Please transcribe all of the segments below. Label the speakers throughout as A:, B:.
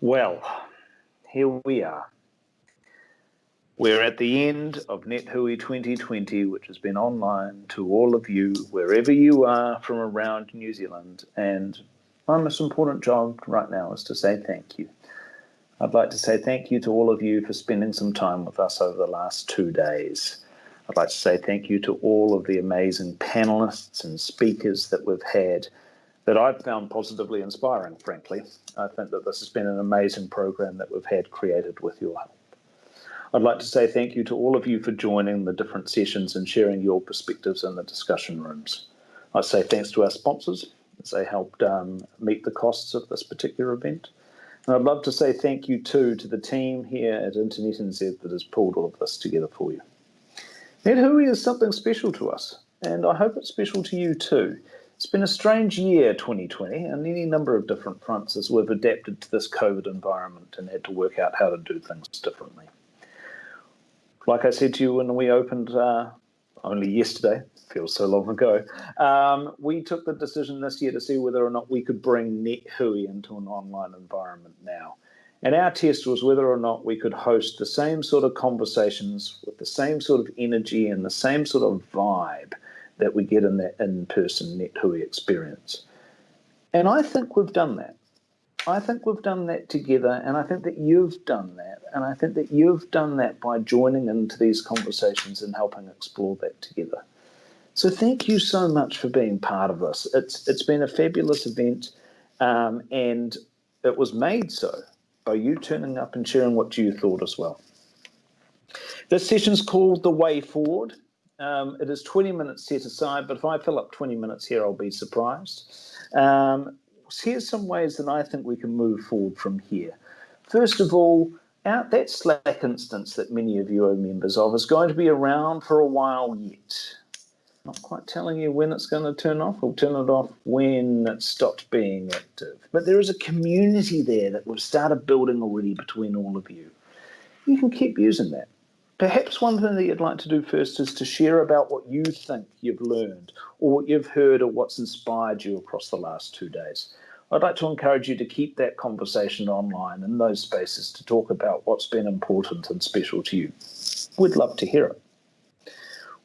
A: Well, here we are. We're at the end of NetHui 2020, which has been online to all of you, wherever you are from around New Zealand. And my most important job right now is to say thank you. I'd like to say thank you to all of you for spending some time with us over the last two days. I'd like to say thank you to all of the amazing panelists and speakers that we've had that I've found positively inspiring, frankly. I think that this has been an amazing program that we've had created with your help. I'd like to say thank you to all of you for joining the different sessions and sharing your perspectives in the discussion rooms. I say thanks to our sponsors as they helped um, meet the costs of this particular event. And I'd love to say thank you too to the team here at Internet NZ that has pulled all of this together for you. NetHui is something special to us, and I hope it's special to you too. It's been a strange year, 2020, on any number of different fronts as we've adapted to this COVID environment and had to work out how to do things differently like I said to you when we opened uh, only yesterday, feels so long ago, um, we took the decision this year to see whether or not we could bring NetHui into an online environment now. And our test was whether or not we could host the same sort of conversations with the same sort of energy and the same sort of vibe that we get in that in-person NetHui experience. And I think we've done that. I think we've done that together, and I think that you've done that, and I think that you've done that by joining into these conversations and helping explore that together. So thank you so much for being part of this. It's it's been a fabulous event, um, and it was made so by you turning up and sharing what you thought as well. This session's called The Way Forward. Um, it is 20 minutes set aside, but if I fill up 20 minutes here, I'll be surprised. Um, here's some ways that I think we can move forward from here. First of all, out that Slack instance that many of you are members of is going to be around for a while yet. Not quite telling you when it's going to turn off. We'll turn it off when it stops being active. But there is a community there that we've started building already between all of you. You can keep using that. Perhaps one thing that you'd like to do first is to share about what you think you've learned or what you've heard or what's inspired you across the last two days. I'd like to encourage you to keep that conversation online in those spaces to talk about what's been important and special to you. We'd love to hear it.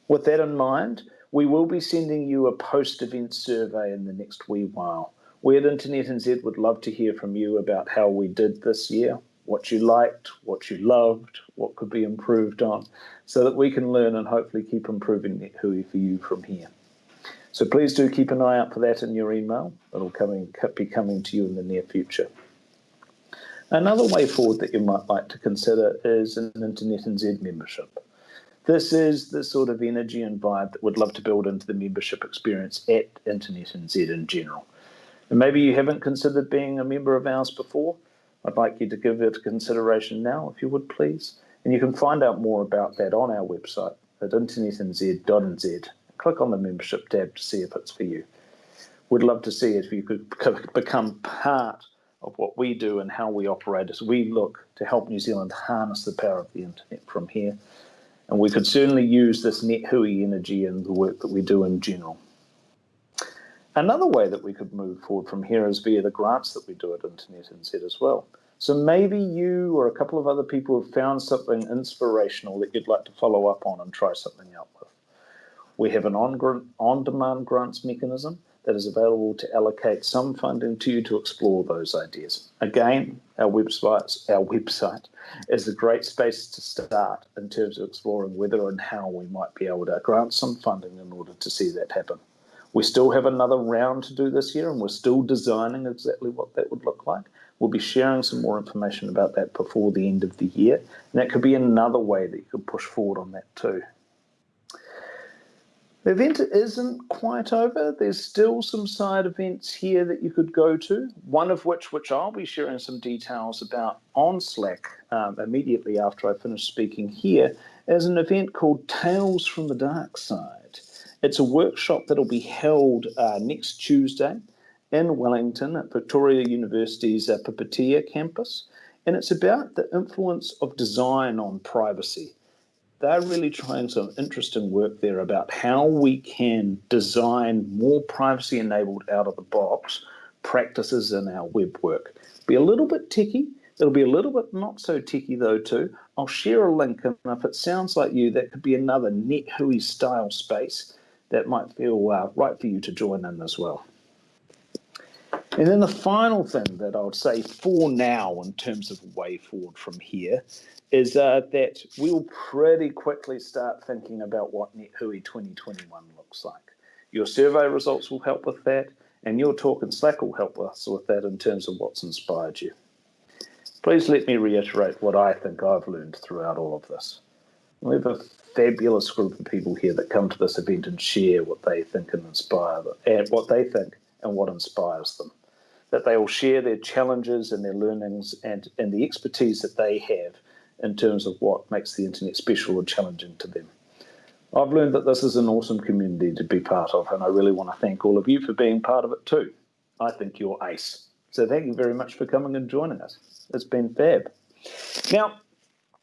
A: With that in mind, we will be sending you a post-event survey in the next wee while. We at Internet NZ would love to hear from you about how we did this year, what you liked, what you loved, what could be improved on, so that we can learn and hopefully keep improving NetHui for you from here. So please do keep an eye out for that in your email. It'll be coming to you in the near future. Another way forward that you might like to consider is an Internet NZ membership. This is the sort of energy and vibe that we'd love to build into the membership experience at Internet NZ in general. And maybe you haven't considered being a member of ours before, I'd like you to give it consideration now, if you would please. And you can find out more about that on our website at internetnz.nz. Click on the membership tab to see if it's for you. We'd love to see if you could become part of what we do and how we operate as we look to help New Zealand harness the power of the internet from here. And we could certainly use this NetHui energy in the work that we do in general. Another way that we could move forward from here is via the grants that we do at Internet NZ as well. So maybe you or a couple of other people have found something inspirational that you'd like to follow up on and try something out with. We have an on-demand grants mechanism that is available to allocate some funding to you to explore those ideas. Again, our website, our website is a great space to start in terms of exploring whether and how we might be able to grant some funding in order to see that happen. We still have another round to do this year and we're still designing exactly what that would look like. We'll be sharing some more information about that before the end of the year. And that could be another way that you could push forward on that too. The event isn't quite over. There's still some side events here that you could go to, one of which, which I'll be sharing some details about on Slack um, immediately after I finish speaking here, is an event called Tales from the Dark Side. It's a workshop that'll be held uh, next Tuesday in Wellington at Victoria University's uh, campus. And it's about the influence of design on privacy. They're really trying some interesting work there about how we can design more privacy enabled out of the box practices in our web work. Be a little bit techy, It'll be a little bit not so techy though too. I'll share a link, and if it sounds like you, that could be another NetHui style space that might feel uh, right for you to join in as well. And then the final thing that I would say for now, in terms of way forward from here, is uh, that we'll pretty quickly start thinking about what NetHui 2021 looks like. Your survey results will help with that, and your talk in Slack will help us with that in terms of what's inspired you. Please let me reiterate what I think I've learned throughout all of this. We have a fabulous group of people here that come to this event and share what they think and inspire them, and what they think and what inspires them that they will share their challenges and their learnings and, and the expertise that they have in terms of what makes the internet special or challenging to them. I've learned that this is an awesome community to be part of, and I really want to thank all of you for being part of it too. I think you're ace. So thank you very much for coming and joining us. It's been fab. Now,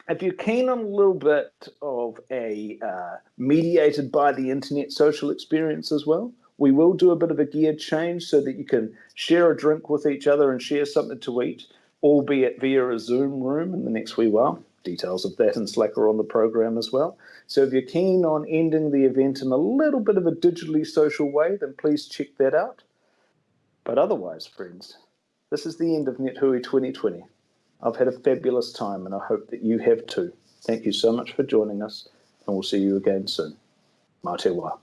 A: if you're keen on a little bit of a uh, mediated by the internet social experience as well, we will do a bit of a gear change so that you can share a drink with each other and share something to eat, albeit via a Zoom room in the next wee while. Details of that in Slack are on the program as well. So if you're keen on ending the event in a little bit of a digitally social way, then please check that out. But otherwise, friends, this is the end of NetHui 2020. I've had a fabulous time and I hope that you have too. Thank you so much for joining us and we'll see you again soon. Mā te wā.